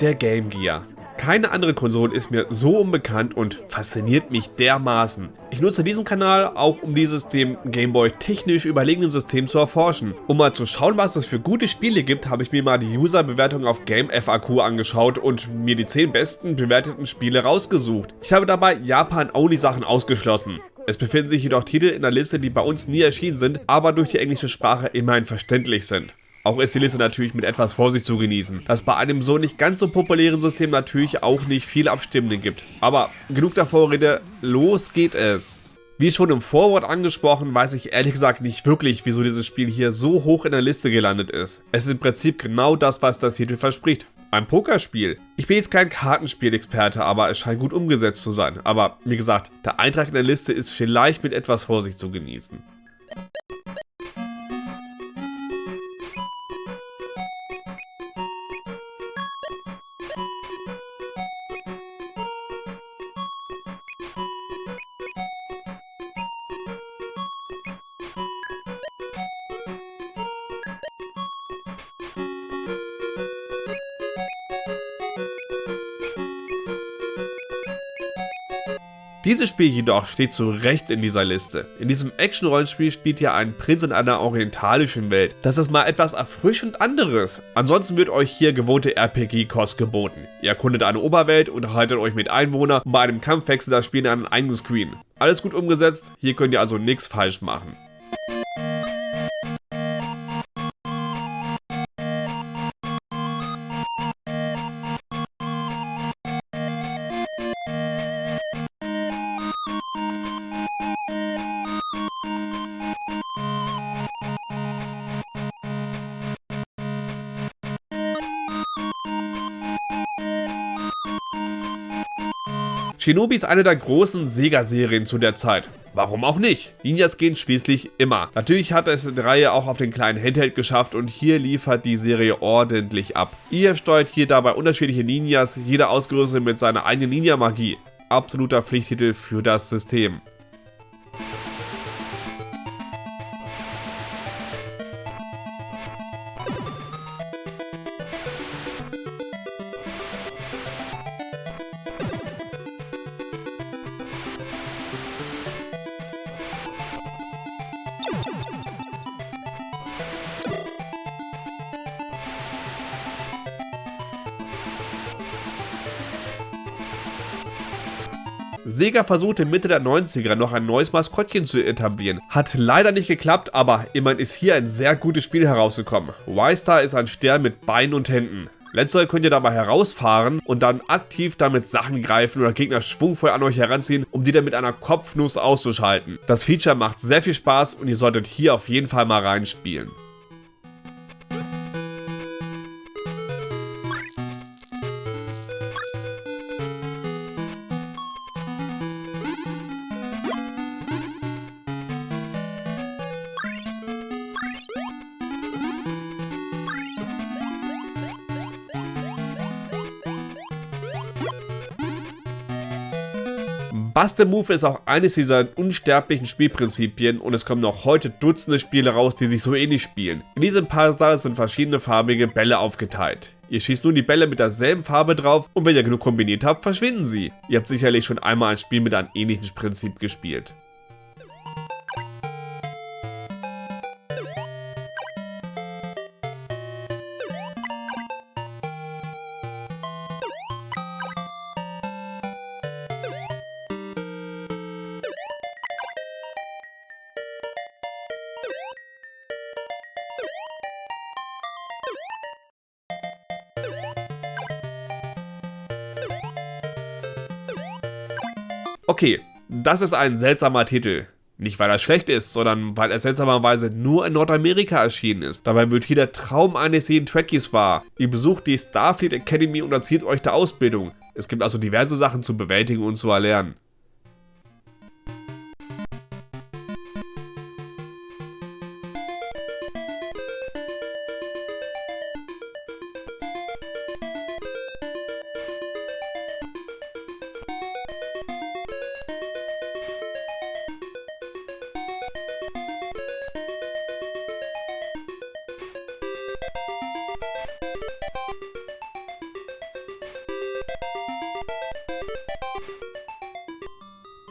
der Game Gear. Keine andere Konsole ist mir so unbekannt und fasziniert mich dermaßen. Ich nutze diesen Kanal auch, um dieses dem Gameboy technisch überlegenen System zu erforschen. Um mal zu schauen, was es für gute Spiele gibt, habe ich mir mal die User-Bewertung auf GameFAQ angeschaut und mir die 10 besten bewerteten Spiele rausgesucht. Ich habe dabei Japan-Only-Sachen ausgeschlossen. Es befinden sich jedoch Titel in der Liste, die bei uns nie erschienen sind, aber durch die englische Sprache immerhin verständlich sind. Auch ist die Liste natürlich mit etwas Vorsicht zu genießen, dass bei einem so nicht ganz so populären System natürlich auch nicht viele Abstimmende gibt. Aber genug der Vorrede, los geht es! Wie schon im Vorwort angesprochen, weiß ich ehrlich gesagt nicht wirklich, wieso dieses Spiel hier so hoch in der Liste gelandet ist. Es ist im Prinzip genau das, was das Titel verspricht. Ein Pokerspiel. Ich bin jetzt kein Kartenspielexperte, aber es scheint gut umgesetzt zu sein. Aber wie gesagt, der Eintrag in der Liste ist vielleicht mit etwas Vorsicht zu genießen. Dieses Spiel jedoch steht zu Recht in dieser Liste. In diesem Action-Rollenspiel spielt ihr einen Prinz in einer orientalischen Welt. Das ist mal etwas erfrischend anderes. Ansonsten wird euch hier gewohnte RPG-Kost geboten. Ihr erkundet eine Oberwelt, unterhaltet euch mit Einwohnern und bei einem Kampf wechselt das Spiel in einen eigenen Screen. Alles gut umgesetzt, hier könnt ihr also nichts falsch machen. Shinobi ist eine der großen Sega-Serien zu der Zeit. Warum auch nicht? Ninjas gehen schließlich immer. Natürlich hat es die Reihe auch auf den kleinen Handheld geschafft und hier liefert die Serie ordentlich ab. Ihr steuert hier dabei unterschiedliche Ninjas, jeder ausgerüstet mit seiner eigenen Ninja-Magie. Absoluter Pflichttitel für das System. Sega versuchte Mitte der 90er noch ein neues Maskottchen zu etablieren. Hat leider nicht geklappt, aber immerhin ist hier ein sehr gutes Spiel herausgekommen. Y-Star ist ein Stern mit Beinen und Händen. Letztere könnt ihr dabei herausfahren und dann aktiv damit Sachen greifen oder Gegner schwungvoll an euch heranziehen, um die dann mit einer Kopfnuss auszuschalten. Das Feature macht sehr viel Spaß und ihr solltet hier auf jeden Fall mal reinspielen. Buster Move ist auch eines dieser unsterblichen Spielprinzipien und es kommen noch heute Dutzende Spiele raus, die sich so ähnlich spielen. In diesem Puzzle sind verschiedene farbige Bälle aufgeteilt. Ihr schießt nun die Bälle mit derselben Farbe drauf und wenn ihr genug kombiniert habt, verschwinden sie. Ihr habt sicherlich schon einmal ein Spiel mit einem ähnlichen Prinzip gespielt. Okay, das ist ein seltsamer Titel. Nicht weil er schlecht ist, sondern weil er seltsamerweise nur in Nordamerika erschienen ist. Dabei wird hier der Traum eines jeden Trekkies wahr. Ihr besucht die Starfleet Academy und erzieht euch der Ausbildung. Es gibt also diverse Sachen zu bewältigen und zu erlernen.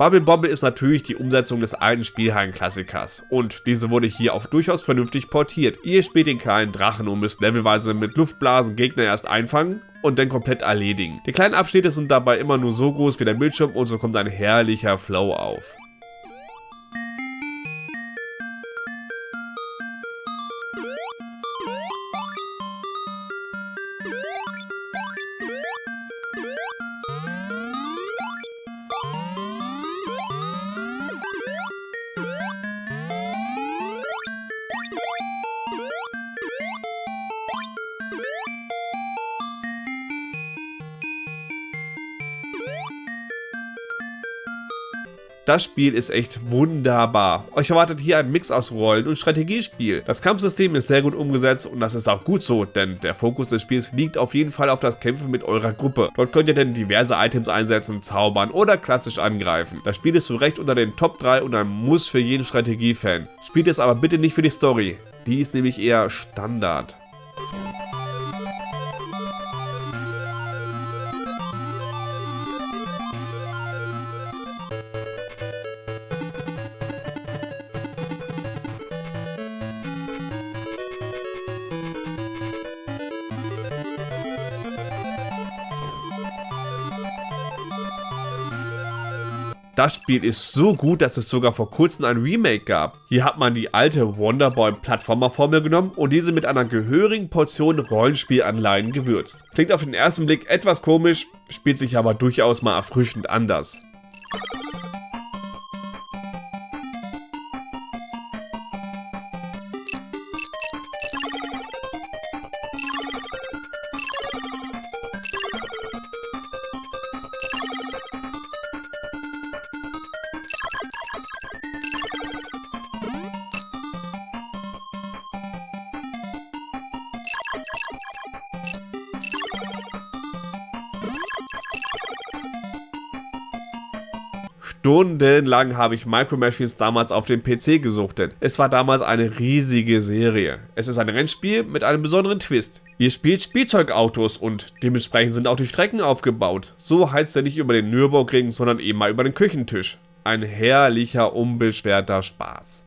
Bubble Bobble ist natürlich die Umsetzung des alten Spielhallen-Klassikers und diese wurde hier auch durchaus vernünftig portiert. Ihr spielt den kleinen Drachen und müsst levelweise mit Luftblasen Gegner erst einfangen und dann komplett erledigen. Die kleinen Abschnitte sind dabei immer nur so groß wie der Bildschirm und so kommt ein herrlicher Flow auf. Das Spiel ist echt wunderbar. Euch erwartet hier ein Mix aus Rollen- und Strategiespiel. Das Kampfsystem ist sehr gut umgesetzt und das ist auch gut so, denn der Fokus des Spiels liegt auf jeden Fall auf das Kämpfen mit eurer Gruppe. Dort könnt ihr denn diverse Items einsetzen, zaubern oder klassisch angreifen. Das Spiel ist zu Recht unter den Top 3 und ein Muss für jeden Strategiefan. Spielt es aber bitte nicht für die Story. Die ist nämlich eher Standard. Das Spiel ist so gut, dass es sogar vor kurzem ein Remake gab. Hier hat man die alte Wonderboy Plattformer Formel genommen und diese mit einer gehörigen Portion Rollenspielanleihen gewürzt. Klingt auf den ersten Blick etwas komisch, spielt sich aber durchaus mal erfrischend anders. Stundenlang habe ich Micro Machines damals auf dem PC gesuchtet. Es war damals eine riesige Serie. Es ist ein Rennspiel mit einem besonderen Twist. Ihr spielt Spielzeugautos und dementsprechend sind auch die Strecken aufgebaut. So heizt er nicht über den Nürburgring, sondern eben mal über den Küchentisch. Ein herrlicher, unbeschwerter Spaß.